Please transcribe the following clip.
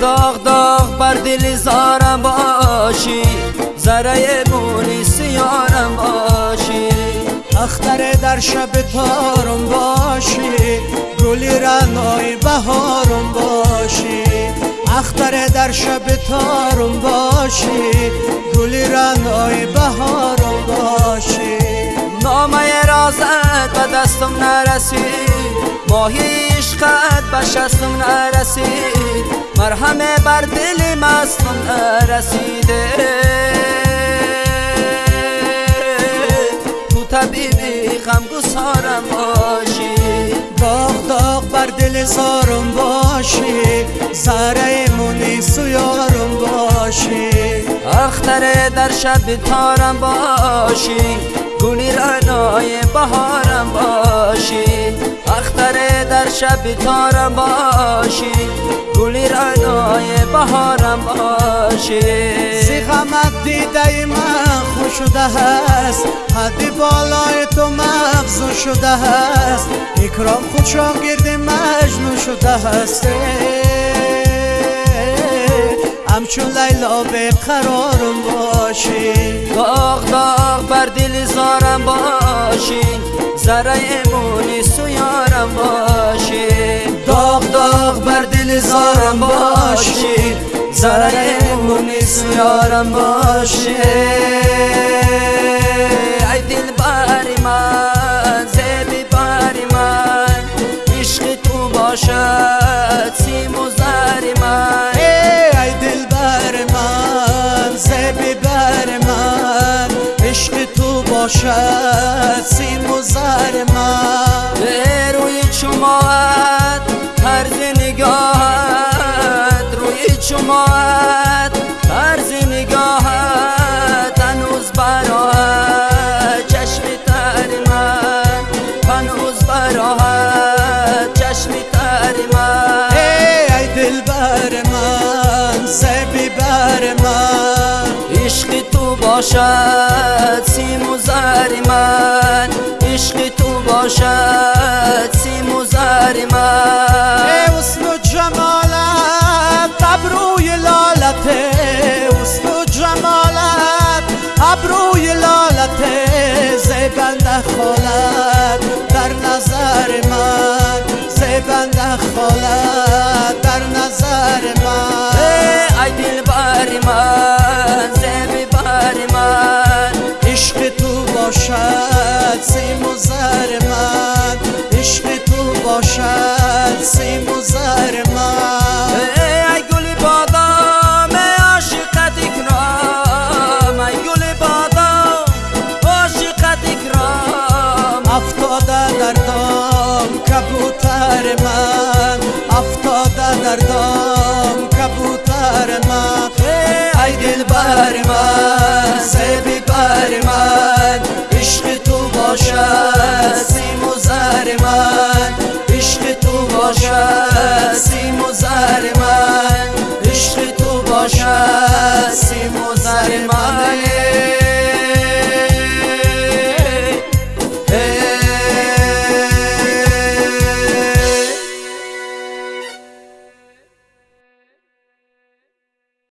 بر دل زارم باشی ذره مونی سیارم باشی. اختر در شب تارم باشی گلی رنای بهارم باشی. اختر در شب تارم باشی گلی رنای بهارم باشی. نامه رازت به دستم نرسید ماهی عشقت به شستم نرسید مرهمه بر دل مستم نرسیده تو طبیبی غم گسارم باشی. داغ داغ بر دل زارم باشی. زره مونی سویارم باشی. اختر در شب تارم باشی. گلی رنای بهارم باشی اختر در شب تارم باشی. گلی رنای بهارم باشی. زی غمت دیده من خوش شده هست حدی بالای تو مغزون شده هست اکرام خود شاگرد مجنون شده هست همچون لیلا به قرارم باشی. ذره مونی سویارم باشی. داغ داغ بر دل زارم باشی. ذره مونی سویارم باشی. ای دل باری من زیبی باری من. عشق تو باشد سیم و زری من. ای دل بر من زبی بر من. عشق تو باشد سیم و زر من. به روی چماعت طرز نگاهت باشد سیم و زر من. عشق تو باشد سیم و زر من. ای حسن و جمالت ابروی لالت. حسن و جمالت ابروی لالت. زیبنده خالت در نظر من. زیبنده خالت در نظر من. ای دل بر من. سیم و زر من عشق تو باشد سیم و زر من. ای گل بادام عاشقت اکرام ای گل بادام عاشقت اکرام. افتاده در دام کبوتر من. افتاده در دام کبوتر من. ای دل بر من زهر من عشق تو باشد سیم و من. عشق تو باشد سیم و من.